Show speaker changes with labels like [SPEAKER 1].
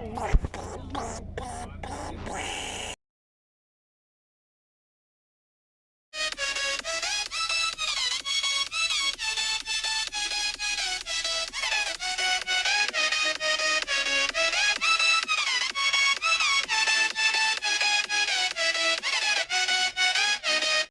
[SPEAKER 1] Oh, my God.